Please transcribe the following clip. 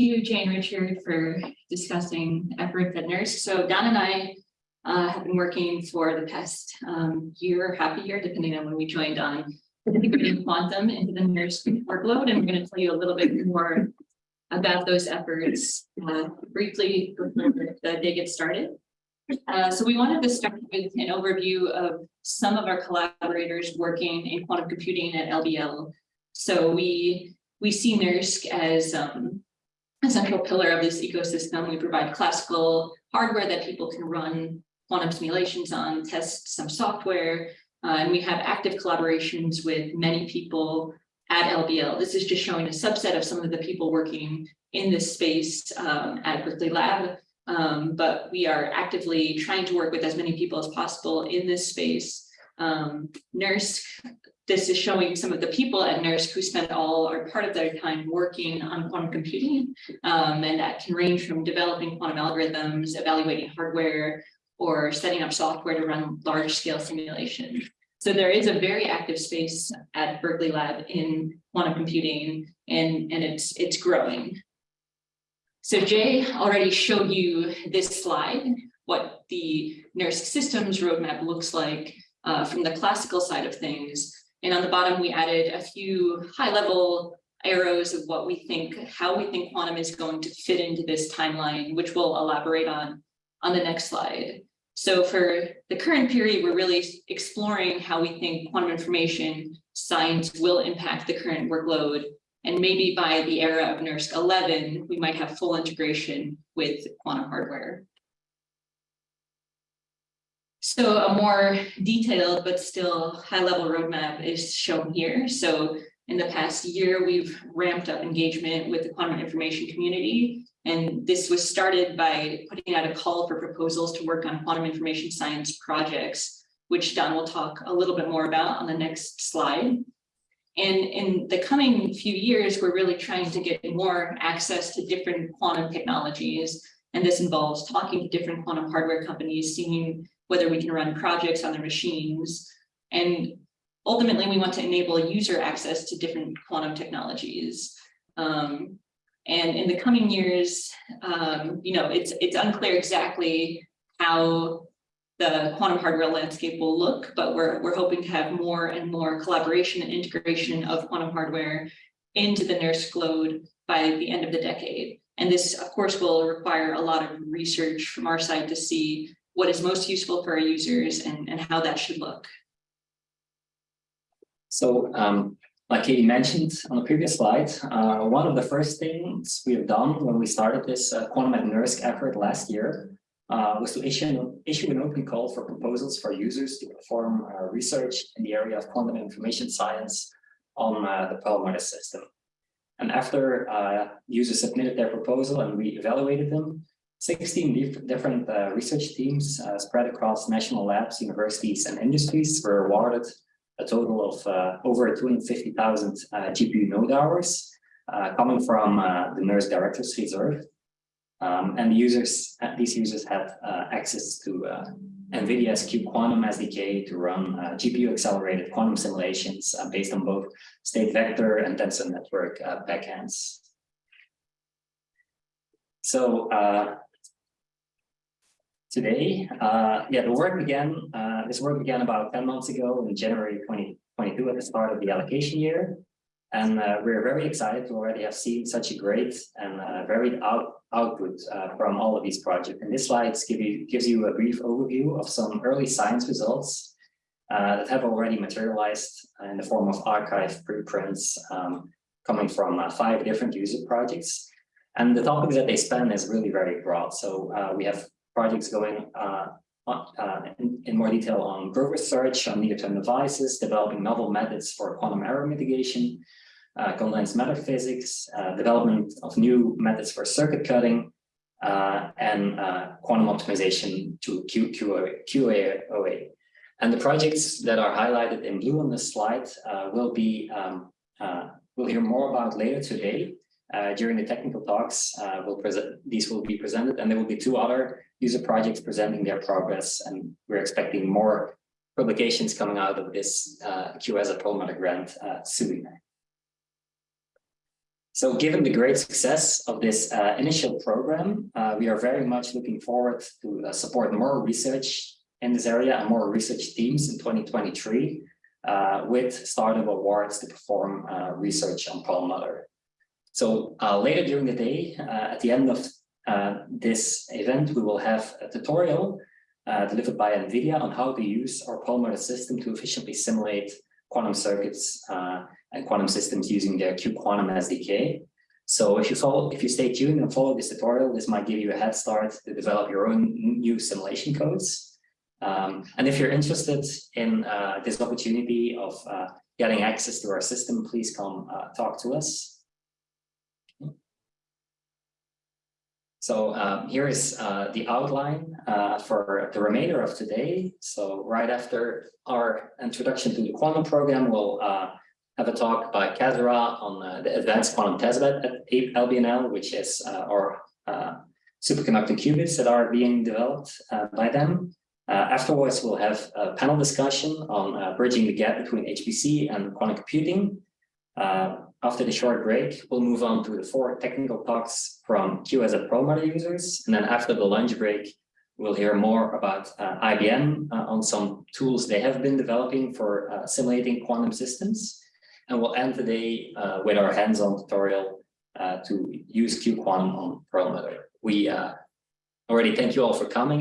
you, Jane Richard, for discussing efforts at NERSC. So Daan and I uh, have been working for the past um, year, half a year, depending on when we joined on integrating quantum into the NERSC workload, and we're going to tell you a little bit more about those efforts uh, briefly before the day gets started. Uh, so we wanted to start with an overview of some of our collaborators working in quantum computing at LBL. So we we see NERSC as um, a central pillar of this ecosystem. We provide classical hardware that people can run quantum simulations on, test some software, uh, and we have active collaborations with many people at LBL. This is just showing a subset of some of the people working in this space um, at Berkeley Lab, um, but we are actively trying to work with as many people as possible in this space. Um, NERSC, this is showing some of the people at NERSC who spend all or part of their time working on quantum computing, um, and that can range from developing quantum algorithms, evaluating hardware, or setting up software to run large scale simulation. So there is a very active space at Berkeley Lab in quantum computing and, and it's, it's growing. So Jay already showed you this slide, what the NERSC systems roadmap looks like uh, from the classical side of things. And on the bottom, we added a few high level arrows of what we think, how we think quantum is going to fit into this timeline, which we'll elaborate on on the next slide. So for the current period, we're really exploring how we think quantum information science will impact the current workload. And maybe by the era of NERSC 11, we might have full integration with quantum hardware. So a more detailed but still high level roadmap is shown here. So in the past year, we've ramped up engagement with the quantum information community and this was started by putting out a call for proposals to work on quantum information science projects, which Daan will talk a little bit more about on the next slide. And in the coming few years, we're really trying to get more access to different quantum technologies. And this involves talking to different quantum hardware companies, seeing whether we can run projects on their machines. And ultimately, we want to enable user access to different quantum technologies. Um, and in the coming years, um, you know, it's it's unclear exactly how the quantum hardware landscape will look, but we're we're hoping to have more and more collaboration and integration of quantum hardware into the NERSC load by the end of the decade. And this, of course, will require a lot of research from our side to see what is most useful for our users and, and how that should look. So um, like Katie mentioned on the previous slide, uh, one of the first things we have done when we started this uh, Quantum at NERSC effort last year uh, was to issue an, issue an open call for proposals for users to perform uh, research in the area of quantum information science on uh, the Perlmutter system. And after uh, users submitted their proposal and we evaluated them, 16 dif different research teams spread across national labs, universities, and industries were awarded a total of uh, over 250,000 uh, GPU node hours uh, coming from the NERSC Directors Reserve. Um, and the users, these users had access to NVIDIA's cuQuantum SDK to run uh, GPU-accelerated quantum simulations uh, based on both state vector and tensor network uh, backends. So today. Uh, yeah, the work began, uh, this work began about 10 months ago in January 2022 at the start of the allocation year. And uh, we're very excited to already have seen such a great and uh, varied out output uh, from all of these projects. And this slide give you, gives you a brief overview of some early science results uh, that have already materialized in the form of arXiv preprints um, coming from five different user projects. And the topics that they span is really very broad. So we have projects going uh, uh, in, in, more detail on group research on near-term devices, developing novel methods for quantum error mitigation, uh, condensed matter physics, uh, development of new methods for circuit cutting, uh, and uh, quantum optimization to Q, QA, QAOA. And the projects that are highlighted in blue on this slide will be um, we'll hear more about later today. During the technical talks, we'll present these will be presented, and there will be two other user projects presenting their progress, and we're expecting more publications coming out of this uh, QS at Perlmutter grant uh, soon. So given the great success of this uh, initial program, uh, we are very much looking forward to uh, support more research in this area and more research teams in 2023 uh, with startup awards to perform uh, research on Perlmutter. So uh, later during the day, uh, at the end of uh, this event, we will have a tutorial delivered by NVIDIA on how to use our Perlmutter system to efficiently simulate quantum circuits and quantum systems using their cuQuantum SDK. So if you follow, if you stay tuned and follow this tutorial, this might give you a head start to develop your own new simulation codes. Um, and if you're interested in uh, this opportunity of uh, getting access to our system, please come uh, talk to us. So um, here is uh, the outline uh, for the remainder of today. So right after our introduction to the quantum program, we'll uh, have a talk by Kasra on uh, the advanced quantum testbed at LBNL, which is uh, our uh, superconducting qubits that are being developed by them. Afterwards, we'll have a panel discussion on bridging the gap between HPC and quantum computing. Uh, after the short break, we'll move on to the four technical talks from QS at Perlmutter users. And then after the lunch break, we'll hear more about uh, IBM uh, on some tools they have been developing for uh, simulating quantum systems. And we'll end the day uh, with our hands-on tutorial to use cuQuantum on Perlmutter. We already thank you all for coming